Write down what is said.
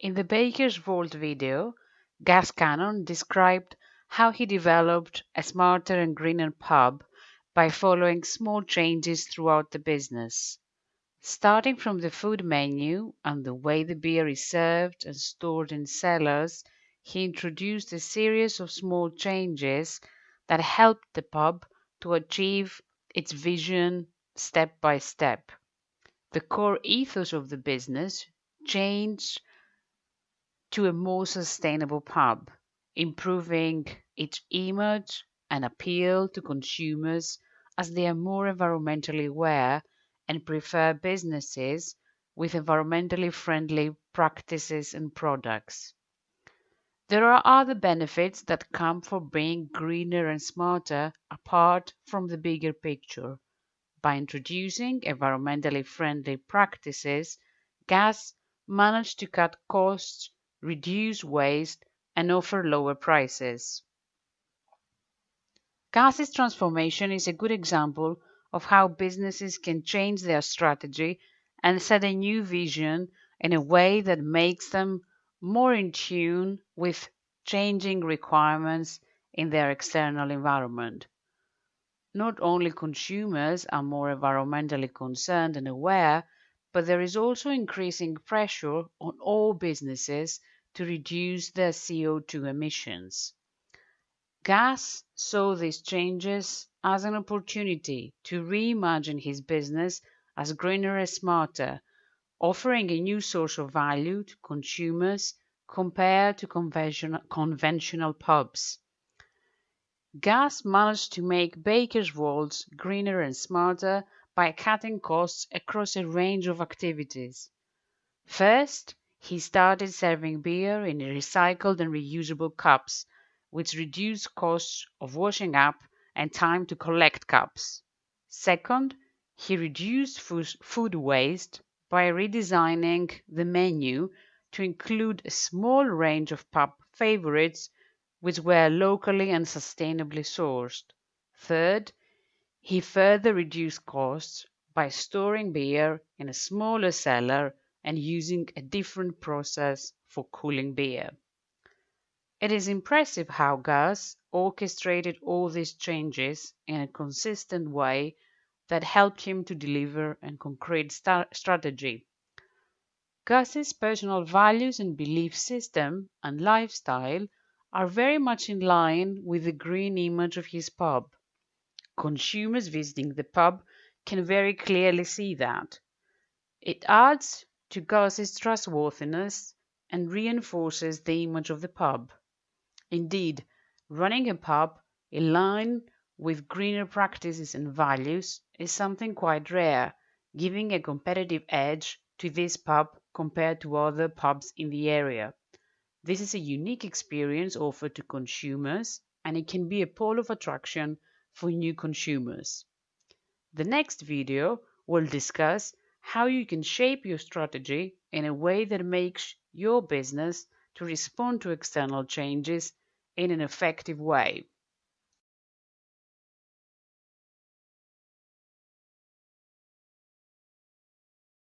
In the Baker's Vault video, Gus Cannon described how he developed a smarter and greener pub by following small changes throughout the business. Starting from the food menu and the way the beer is served and stored in cellars, he introduced a series of small changes that helped the pub to achieve its vision step by step. The core ethos of the business changed to a more sustainable pub, improving its image and appeal to consumers as they are more environmentally aware and prefer businesses with environmentally friendly practices and products. There are other benefits that come from being greener and smarter apart from the bigger picture. By introducing environmentally friendly practices, Gus managed to cut costs, reduce waste, and offer lower prices. Gus's transformation is a good example of how businesses can change their strategy and set a new vision in a way that makes them more in tune with changing requirements in their external environment. Not only consumers are more environmentally concerned and aware, but there is also increasing pressure on all businesses to reduce their CO2 emissions. Gus saw these changes as an opportunity to reimagine his business as greener and smarter offering a new source of value to consumers compared to conventional, conventional pubs. Gus managed to make Baker's Vaults greener and smarter by cutting costs across a range of activities. First, he started serving beer in recycled and reusable cups, which reduced costs of washing up and time to collect cups. Second, he reduced food waste by redesigning the menu to include a small range of pub favorites which were locally and sustainably sourced. Third, he further reduced costs by storing beer in a smaller cellar and using a different process for cooling beer. It is impressive how Gus orchestrated all these changes in a consistent way that helped him to deliver a concrete strategy. Gus's personal values and belief system and lifestyle are very much in line with the green image of his pub. Consumers visiting the pub can very clearly see that. It adds to Gus's trustworthiness and reinforces the image of the pub. Indeed, running a pub in line with greener practices and values is something quite rare, giving a competitive edge to this pub compared to other pubs in the area. This is a unique experience offered to consumers and it can be a pole of attraction for new consumers. The next video will discuss how you can shape your strategy in a way that makes your business to respond to external changes in an effective way.